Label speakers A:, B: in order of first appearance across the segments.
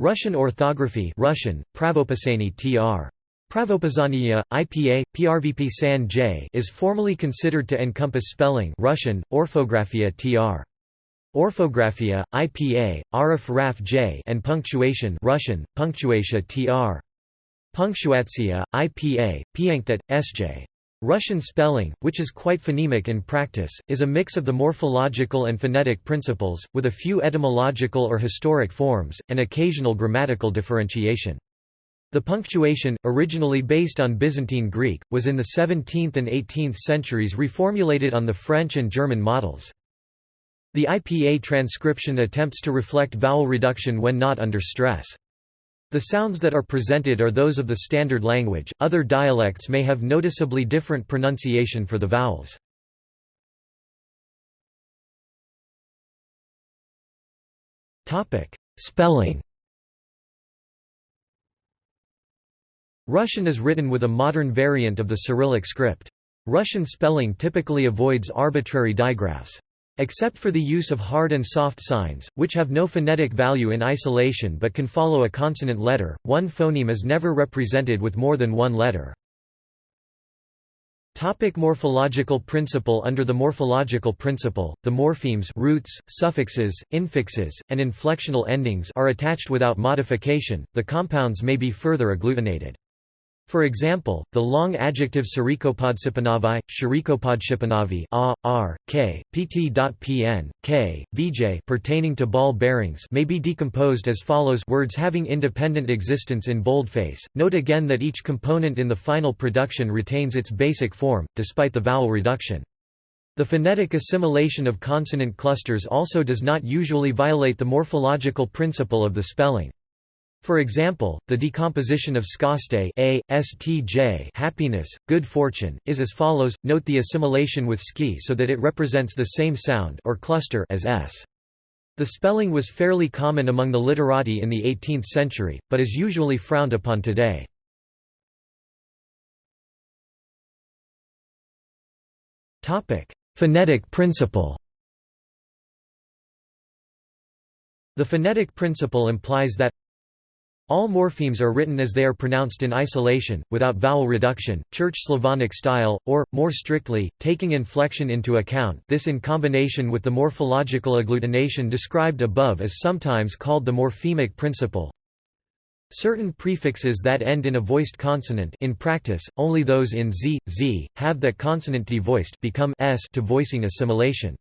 A: Russian orthography Russian, Pravopasani tr. Pravopazania, IPA, PRVP San J is formally considered to encompass spelling Russian, orthografia tr. Orthografia, IPA, Arif Raf J and punctuation Russian, punctuatia tr. Punctuatia, IPA, Pianktat, Sj. Russian spelling, which is quite phonemic in practice, is a mix of the morphological and phonetic principles, with a few etymological or historic forms, and occasional grammatical differentiation. The punctuation, originally based on Byzantine Greek, was in the 17th and 18th centuries reformulated on the French and German models. The IPA transcription attempts to reflect vowel reduction when not under stress. The sounds that are presented are those of the standard language, other dialects may have noticeably different pronunciation for the vowels. Spelling Russian is written with a modern variant of the Cyrillic script. Russian spelling typically avoids arbitrary digraphs. Except for the use of hard and soft signs, which have no phonetic value in isolation but can follow a consonant letter, one phoneme is never represented with more than one letter. Topic morphological principle Under the morphological principle, the morphemes roots, suffixes, infixes, and inflectional endings are attached without modification, the compounds may be further agglutinated. For example, the long adjective Sarikopodsipanavai, Sharikopodshipanavi a, r, k, pt.pn, k, vj pertaining to ball bearings may be decomposed as follows words having independent existence in boldface. Note again that each component in the final production retains its basic form, despite the vowel reduction. The phonetic assimilation of consonant clusters also does not usually violate the morphological principle of the spelling. For example, the decomposition of skaste a, stj happiness, good fortune, is as follows, note the assimilation with ski so that it represents the same sound or cluster as s. The spelling was fairly common among the literati in the 18th century, but is usually frowned upon today. Phonetic principle The phonetic principle implies that all morphemes are written as they are pronounced in isolation, without vowel reduction, Church Slavonic style, or, more strictly, taking inflection into account this in combination with the morphological agglutination described above is sometimes called the morphemic principle. Certain prefixes that end in a voiced consonant in practice, only those in z, z, have that consonant devoiced become s to voicing assimilation.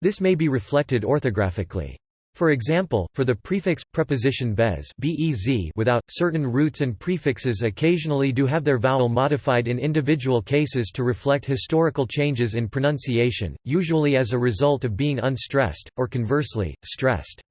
A: This may be reflected orthographically. For example, for the prefix preposition bez bez without certain roots and prefixes occasionally do have their vowel modified in individual cases to reflect historical changes in pronunciation, usually as a result of being unstressed or conversely stressed.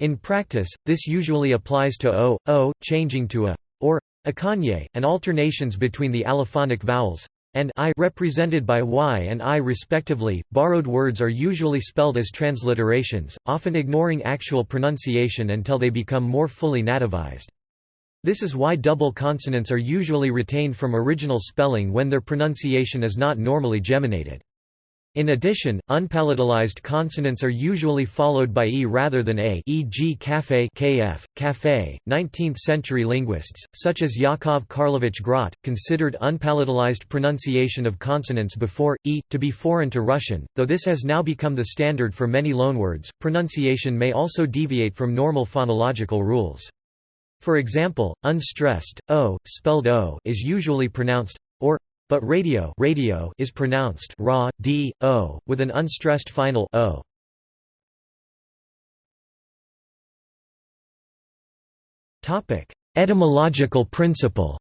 A: In practice, this usually applies to o, o, changing to a, or akanye, and alternations between the allophonic vowels and I represented by y and i respectively. Borrowed words are usually spelled as transliterations, often ignoring actual pronunciation until they become more fully nativized. This is why double consonants are usually retained from original spelling when their pronunciation is not normally geminated. In addition, unpalatalized consonants are usually followed by e rather than a e.g. café kf, café. 19th-century linguists, such as Yakov Karlovich Grot, considered unpalatalized pronunciation of consonants before, e, to be foreign to Russian, though this has now become the standard for many loanwords, pronunciation may also deviate from normal phonological rules. For example, unstressed, o, spelled o is usually pronounced or but radio, radio is pronounced ra, d, o, with an unstressed final o. Topic: Etymological principle.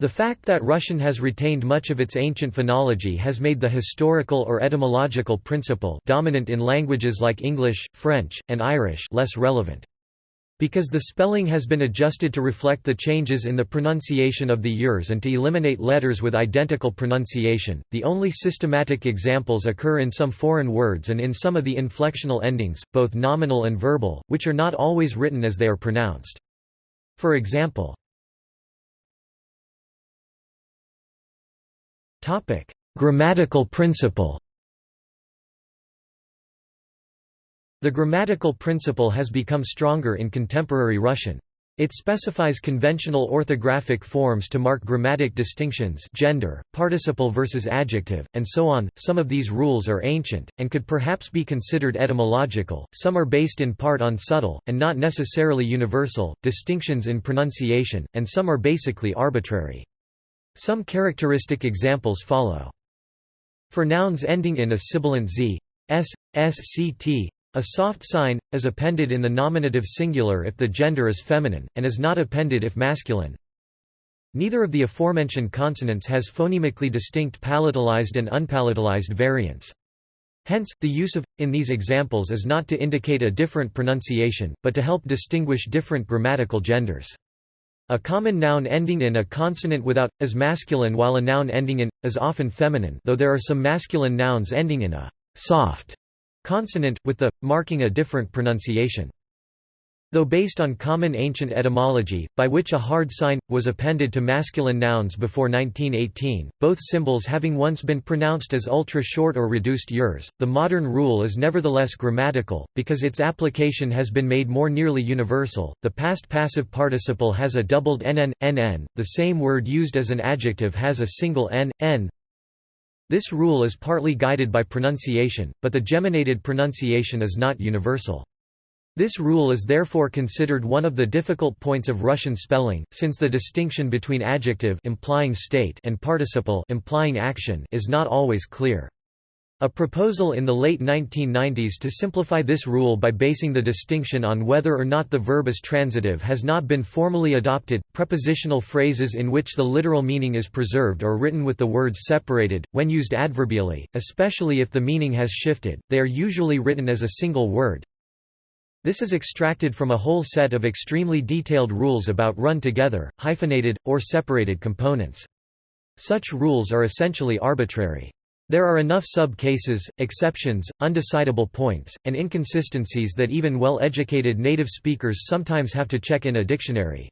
A: The fact that Russian has retained much of its ancient phonology has made the historical or etymological principle dominant in languages like English, French, and Irish less relevant. Because the spelling has been adjusted to reflect the changes in the pronunciation of the years and to eliminate letters with identical pronunciation, the only systematic examples occur in some foreign words and in some of the inflectional endings, both nominal and verbal, which are not always written as they are pronounced. For example, Grammatical principle The grammatical principle has become stronger in contemporary Russian. It specifies conventional orthographic forms to mark grammatic distinctions gender, participle versus adjective, and so on. Some of these rules are ancient, and could perhaps be considered etymological, some are based in part on subtle, and not necessarily universal, distinctions in pronunciation, and some are basically arbitrary. Some characteristic examples follow. For nouns ending in a sibilant z, s, sct, a soft sign, is appended in the nominative singular if the gender is feminine, and is not appended if masculine. Neither of the aforementioned consonants has phonemically distinct palatalized and unpalatalized variants. Hence, the use of in these examples is not to indicate a different pronunciation, but to help distinguish different grammatical genders. A common noun ending in a consonant without is masculine while a noun ending in is often feminine, though there are some masculine nouns ending in a soft consonant, with the, marking a different pronunciation. Though based on common ancient etymology, by which a hard sign, was appended to masculine nouns before 1918, both symbols having once been pronounced as ultra-short or reduced yers, the modern rule is nevertheless grammatical, because its application has been made more nearly universal. The past passive participle has a doubled nn, nn, the same word used as an adjective has a single n, n, this rule is partly guided by pronunciation, but the geminated pronunciation is not universal. This rule is therefore considered one of the difficult points of Russian spelling, since the distinction between adjective implying state and participle implying action is not always clear. A proposal in the late 1990s to simplify this rule by basing the distinction on whether or not the verb is transitive has not been formally adopted. Prepositional phrases in which the literal meaning is preserved or written with the words separated, when used adverbially, especially if the meaning has shifted, they are usually written as a single word. This is extracted from a whole set of extremely detailed rules about run together, hyphenated, or separated components. Such rules are essentially arbitrary. There are enough sub-cases, exceptions, undecidable points, and inconsistencies that even well-educated native speakers sometimes have to check in a dictionary.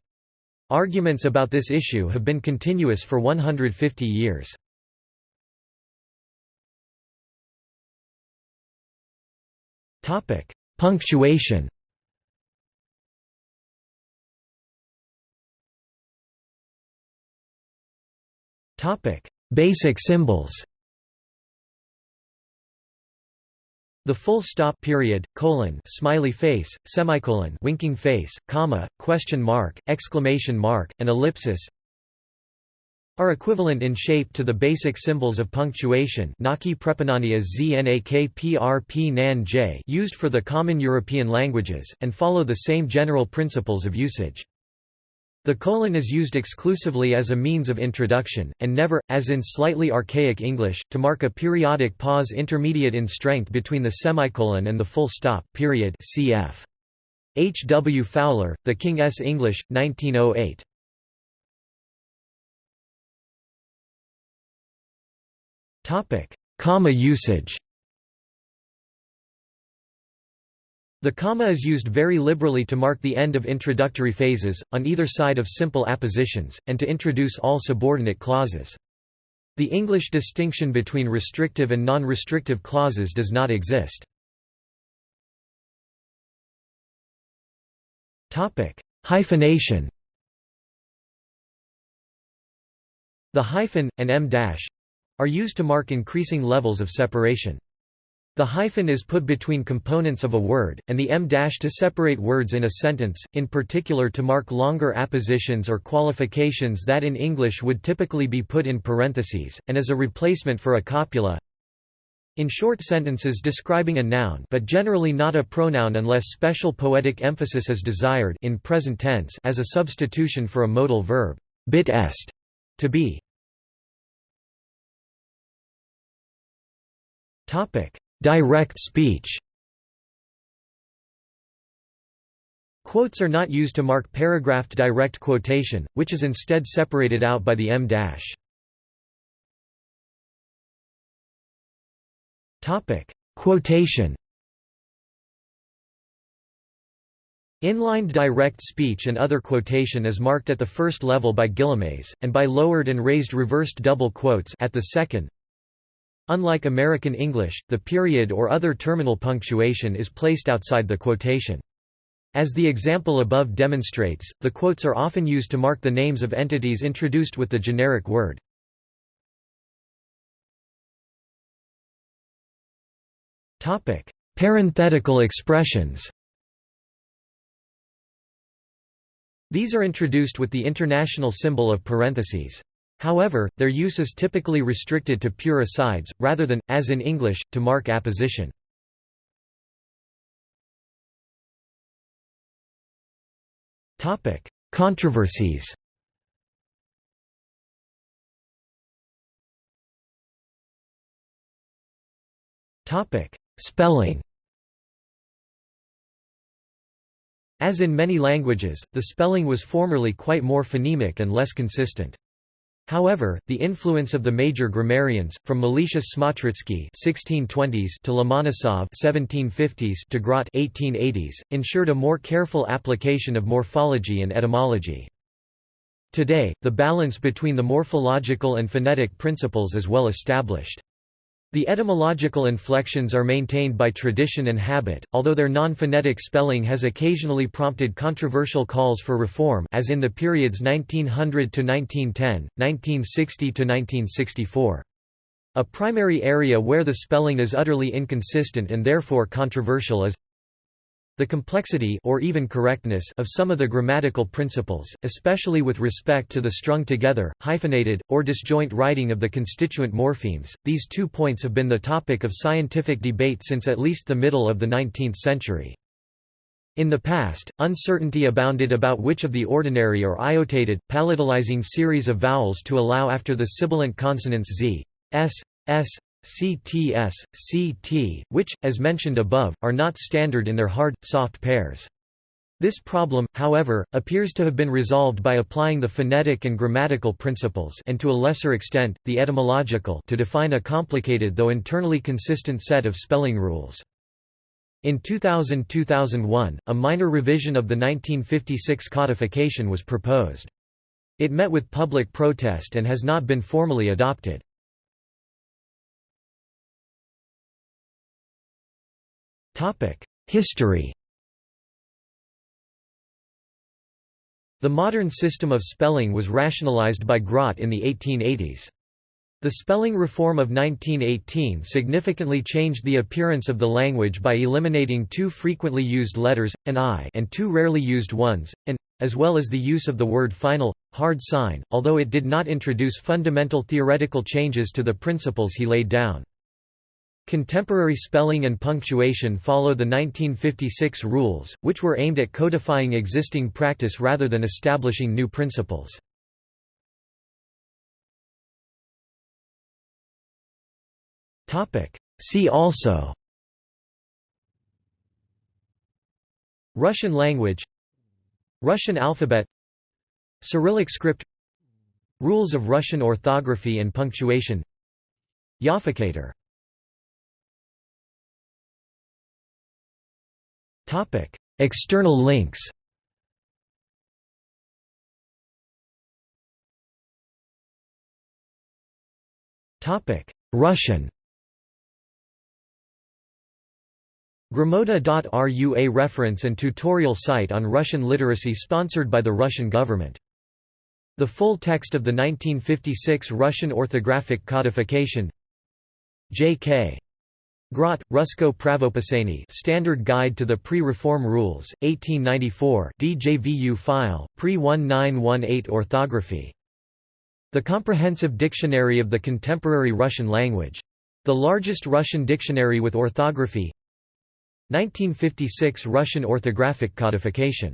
A: Arguments about this issue have been continuous for 150 years. Punctuation Basic symbols The full stop period, colon, smiley face, semicolon, winking face, comma, question mark, exclamation mark, and ellipsis are equivalent in shape to the basic symbols of punctuation naki used for the common European languages, and follow the same general principles of usage. The colon is used exclusively as a means of introduction, and never, as in slightly archaic English, to mark a periodic pause intermediate in strength between the semicolon and the full stop, period cf. H. W. Fowler, The King's English, 1908. Comma usage The comma is used very liberally to mark the end of introductory phases, on either side of simple appositions, and to introduce all subordinate clauses. The English distinction between restrictive and non-restrictive clauses does not exist. Hyphenation The hyphen, and dash, are used to mark increasing levels of separation. The hyphen is put between components of a word, and the em dash to separate words in a sentence, in particular to mark longer appositions or qualifications that in English would typically be put in parentheses, and as a replacement for a copula. In short sentences describing a noun but generally not a pronoun unless special poetic emphasis is desired in present tense as a substitution for a modal verb, bit est, to be. Topic Direct speech Quotes are not used to mark paragraphed direct quotation, which is instead separated out by the em dash. Topic: Quotation. Inlined direct speech and other quotation is marked at the first level by guillemets, and by lowered and raised reversed double quotes at the second. Unlike American English, the period or other terminal punctuation is placed outside the quotation. As the example above demonstrates, the quotes are often used to mark the names of entities introduced with the generic word. Parenthetical expressions These are introduced with the international symbol of parentheses. However, their use is typically restricted to pure asides, rather than, as in English, to mark apposition. Controversies Spelling As in many languages, the spelling was formerly quite more phonemic and less consistent. However, the influence of the major grammarians, from Meletius Smotritsky (1620s) to Lomonosov (1750s) to Grot (1880s), ensured a more careful application of morphology and etymology. Today, the balance between the morphological and phonetic principles is well established. The etymological inflections are maintained by tradition and habit, although their non-phonetic spelling has occasionally prompted controversial calls for reform as in the periods 1900 to 1910, 1960 to 1964. A primary area where the spelling is utterly inconsistent and therefore controversial is the complexity or even correctness of some of the grammatical principles, especially with respect to the strung together, hyphenated, or disjoint writing of the constituent morphemes, these two points have been the topic of scientific debate since at least the middle of the 19th century. In the past, uncertainty abounded about which of the ordinary or iotated, palatalizing series of vowels to allow after the sibilant consonants z, s, s, CTS, CT, which, as mentioned above, are not standard in their hard, soft pairs. This problem, however, appears to have been resolved by applying the phonetic and grammatical principles and to a lesser extent, the etymological to define a complicated though internally consistent set of spelling rules. In 2000–2001, a minor revision of the 1956 codification was proposed. It met with public protest and has not been formally adopted. History The modern system of spelling was rationalized by Grot in the 1880s. The spelling reform of 1918 significantly changed the appearance of the language by eliminating two frequently used letters, an i and two rarely used ones, an, as well as the use of the word final, hard sign, although it did not introduce fundamental theoretical changes to the principles he laid down. Contemporary spelling and punctuation follow the 1956 rules, which were aimed at codifying existing practice rather than establishing new principles. See also Russian language Russian alphabet Cyrillic script Rules of Russian orthography and punctuation Jafficator Topic: External links. Topic: Russian. A reference and tutorial site on Russian literacy sponsored by the Russian government. The full text of the 1956 Russian orthographic codification J.K. Grot, Rusko Pravopisani Standard Guide to the Pre-Reform Rules, 1894 DJVU file, pre-1918 orthography. The Comprehensive Dictionary of the Contemporary Russian Language. The largest Russian dictionary with orthography 1956 Russian orthographic codification